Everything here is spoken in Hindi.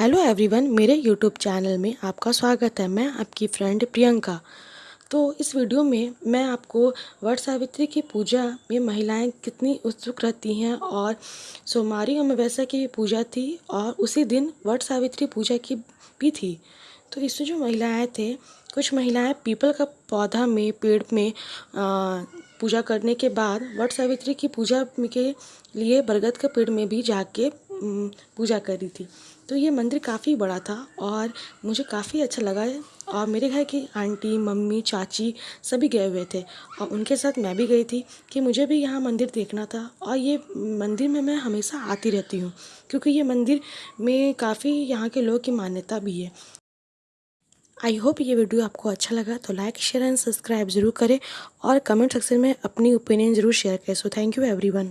हेलो एवरीवन मेरे यूट्यूब चैनल में आपका स्वागत है। मैं आपकी फ्रेंड प्रियंका। तो इस वीडियो में मैं आपको वट सावित्री की पूजा में महिलाएँ कितनी उत्सुक रहती हैं और सोमवारी अमावस्या की पूजा थी और उसी दिन वट सावित्री पूजा की भी थी। तो इसमें जो महिलाएँ थे, कुछ महिलाएँ पीपल का पौधा में, पेड़ में पूजा करने के बाद वट सावित्री की पूजा के लिए बरगद के पेड़ में भी जाके पूजा करी थी। तो ये मंदिर काफ़ी बड़ा था और मुझे काफ़ी अच्छा लगा और मेरे घर की आंटी, मम्मी, चाची सभी गए हुए थे। और उनके साथ मैं भी गई थी कि मुझे भी यहाँ मंदिर देखना था। और ये मंदिर में मैं हमेशा आती रहती हूँ, क्योंकि ये मंदिर में काफ़ी यहाँ के लोगों की मान्यता भी है। आई होप ये वीडियो आपको अच्छा लगा तो लाइक, शेयर एंड सब्सक्राइब ज़रूर करें और कमेंट सेक्शन में अपनी ओपिनियन ज़रूर शेयर करें। So thank you everyone.